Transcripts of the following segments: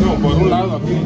No, por un lado aquí.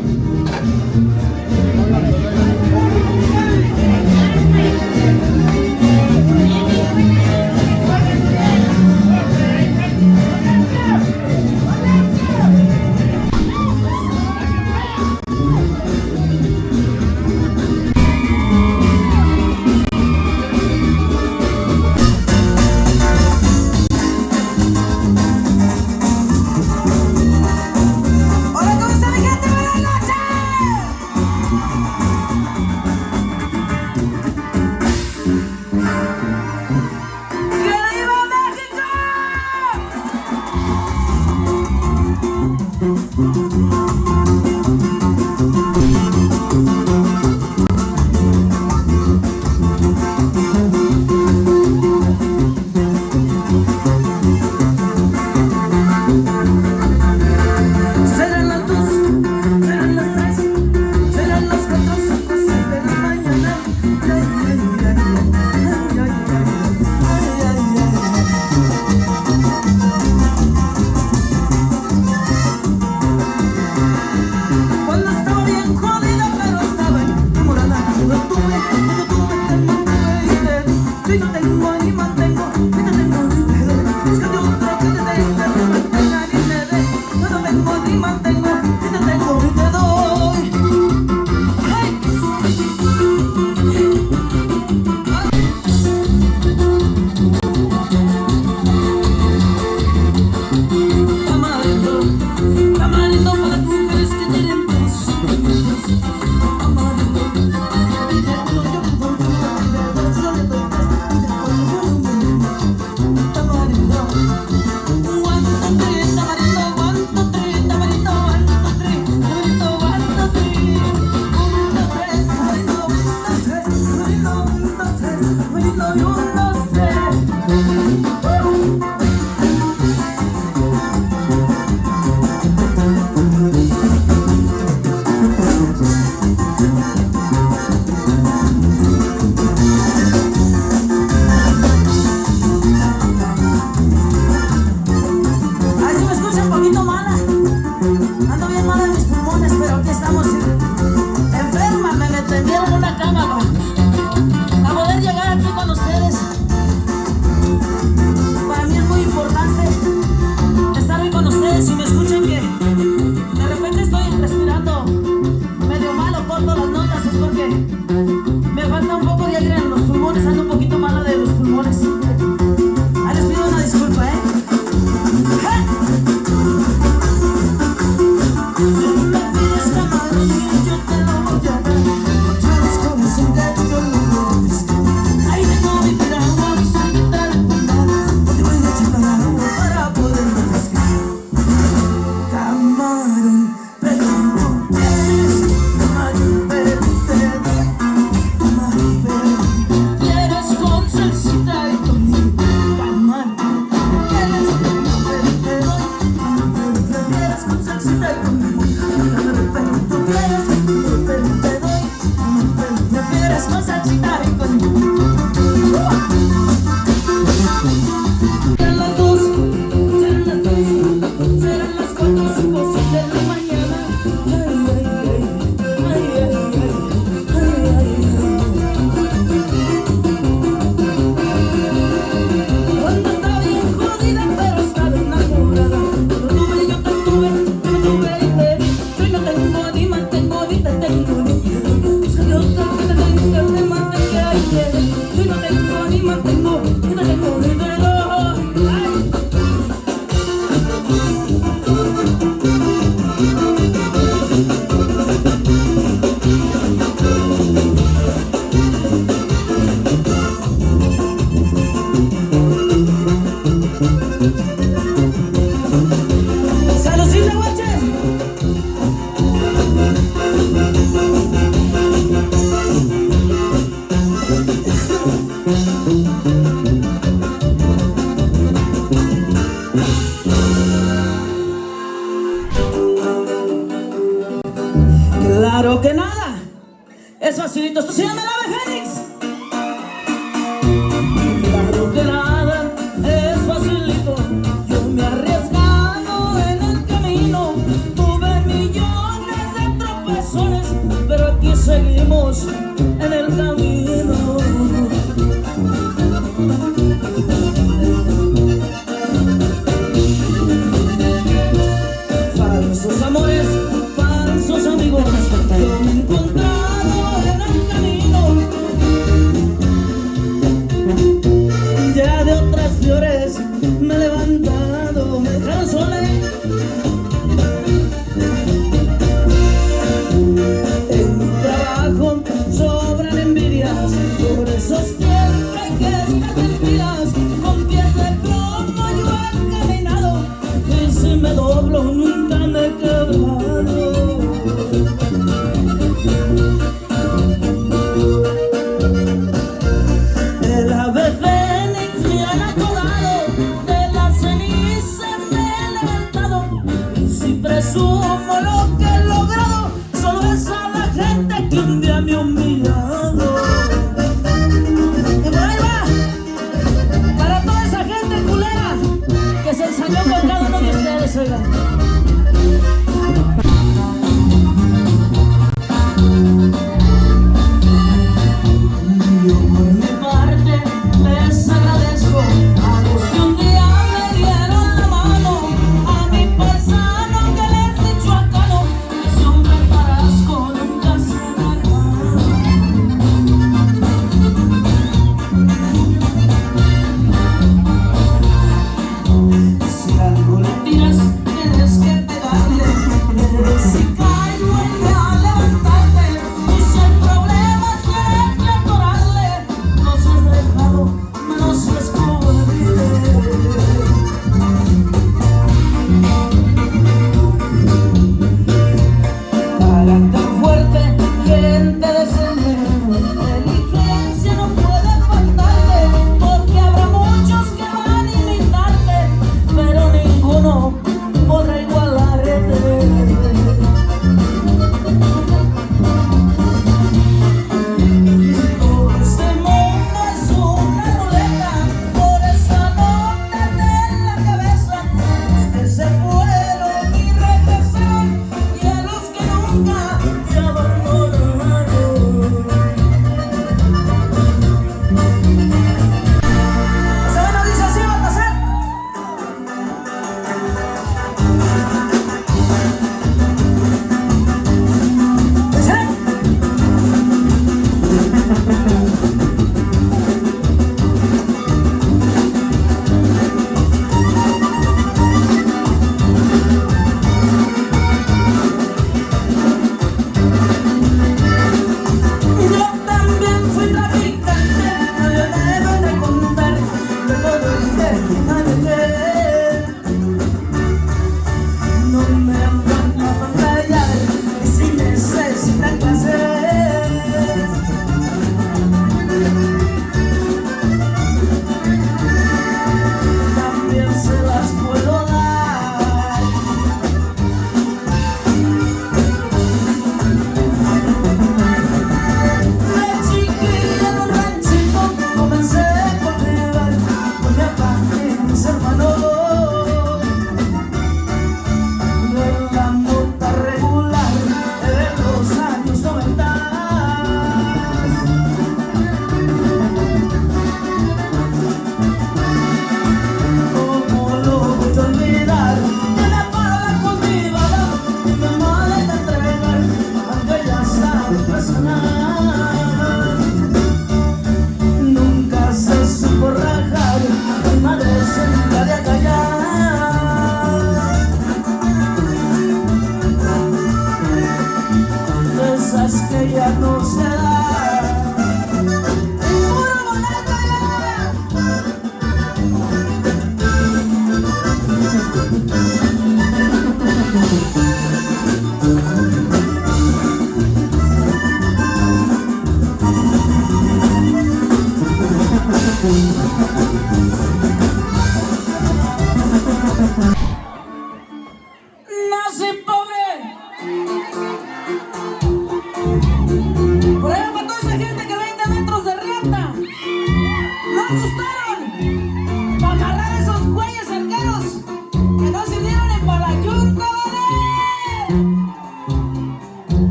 Claro que nada. Es facilito. Esto se llama el Fénix. Sos que estás en vida, con pies de yo he caminado, y si me doblo nunca me quedo. De la vejez ni friana colada, de la ceniza me he levantado, y siempre subo lo que he logrado, solo es a la gente que envía mi humildad.